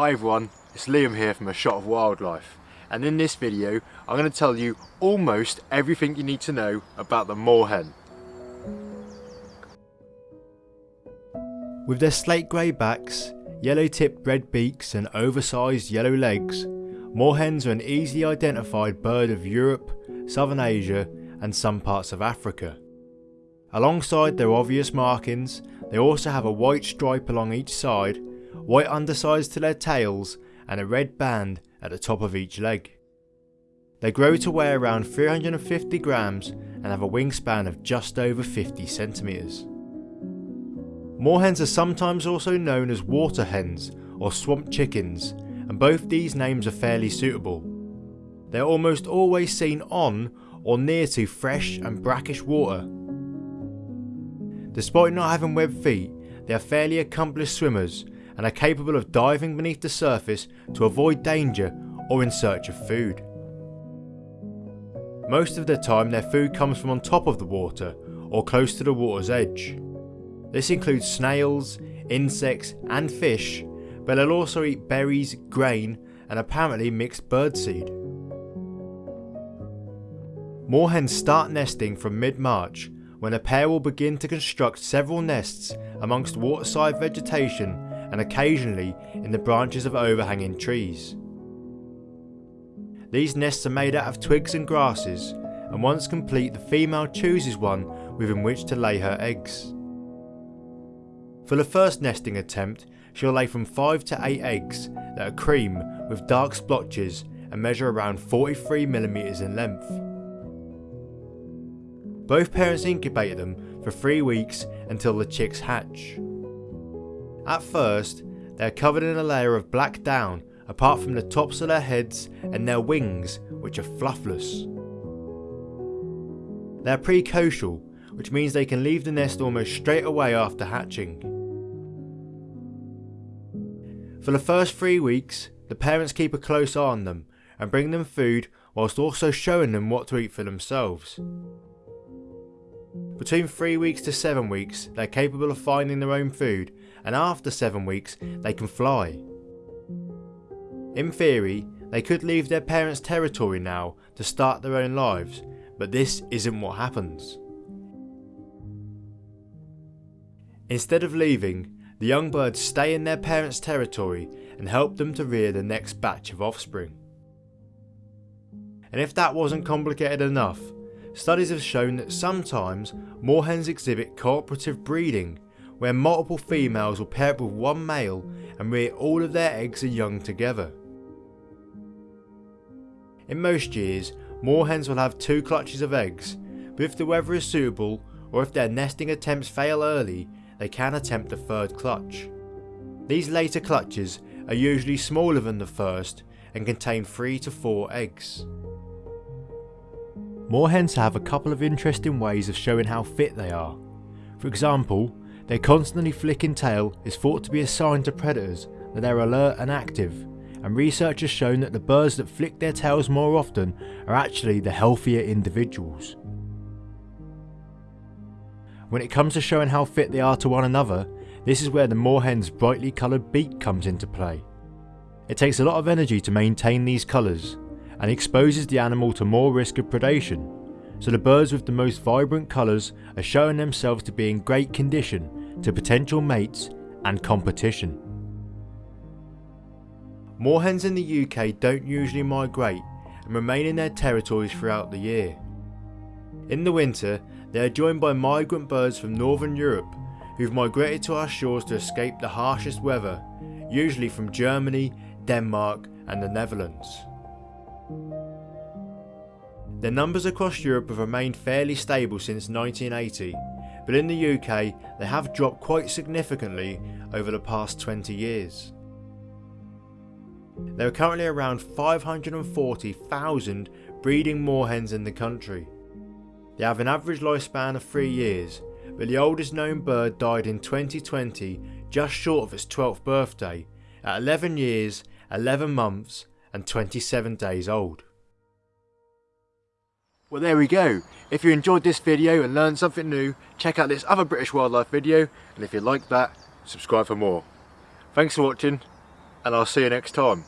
Hi everyone, it's Liam here from A Shot of Wildlife and in this video I'm going to tell you almost everything you need to know about the moorhen. With their slate grey backs, yellow tipped red beaks and oversized yellow legs, moorhens are an easily identified bird of Europe, Southern Asia and some parts of Africa. Alongside their obvious markings, they also have a white stripe along each side, white undersides to their tails and a red band at the top of each leg. They grow to weigh around 350 grams and have a wingspan of just over 50 centimetres. Moorhens are sometimes also known as water hens or swamp chickens and both these names are fairly suitable. They are almost always seen on or near to fresh and brackish water. Despite not having webbed feet, they are fairly accomplished swimmers and are capable of diving beneath the surface to avoid danger or in search of food. Most of the time their food comes from on top of the water or close to the water's edge. This includes snails, insects and fish, but they'll also eat berries, grain and apparently mixed birdseed. Moorhens start nesting from mid-March when a pair will begin to construct several nests amongst waterside vegetation and occasionally in the branches of overhanging trees. These nests are made out of twigs and grasses and once complete the female chooses one within which to lay her eggs. For the first nesting attempt she'll lay from 5 to 8 eggs that are cream with dark splotches and measure around 43mm in length. Both parents incubate them for 3 weeks until the chicks hatch. At first, they are covered in a layer of black down apart from the tops of their heads and their wings which are fluffless. They are precocial which means they can leave the nest almost straight away after hatching. For the first three weeks, the parents keep a close eye on them and bring them food whilst also showing them what to eat for themselves. Between 3 weeks to 7 weeks they are capable of finding their own food and after 7 weeks they can fly. In theory, they could leave their parents' territory now to start their own lives, but this isn't what happens. Instead of leaving, the young birds stay in their parents' territory and help them to rear the next batch of offspring. And if that wasn't complicated enough, studies have shown that sometimes moorhens exhibit cooperative breeding where multiple females will pair up with one male and rear all of their eggs and young together. In most years, moorhens will have two clutches of eggs, but if the weather is suitable or if their nesting attempts fail early, they can attempt a third clutch. These later clutches are usually smaller than the first and contain 3 to 4 eggs. Moorhens have a couple of interesting ways of showing how fit they are. For example, their constantly flicking tail is thought to be a sign to predators that they're alert and active, and research has shown that the birds that flick their tails more often are actually the healthier individuals. When it comes to showing how fit they are to one another, this is where the moorhen's brightly coloured beak comes into play. It takes a lot of energy to maintain these colours, and exposes the animal to more risk of predation, so the birds with the most vibrant colours are showing themselves to be in great condition to potential mates and competition. Moorhens in the UK don't usually migrate and remain in their territories throughout the year. In the winter, they are joined by migrant birds from Northern Europe who've migrated to our shores to escape the harshest weather, usually from Germany, Denmark and the Netherlands. Their numbers across Europe have remained fairly stable since 1980, but in the UK they have dropped quite significantly over the past 20 years. There are currently around 540,000 breeding moorhens in the country, they have an average lifespan of 3 years, but the oldest known bird died in 2020 just short of its 12th birthday, at 11 years, 11 months and 27 days old. Well there we go. If you enjoyed this video and learned something new, check out this other British wildlife video and if you like that, subscribe for more. Thanks for watching. and I'll see you next time.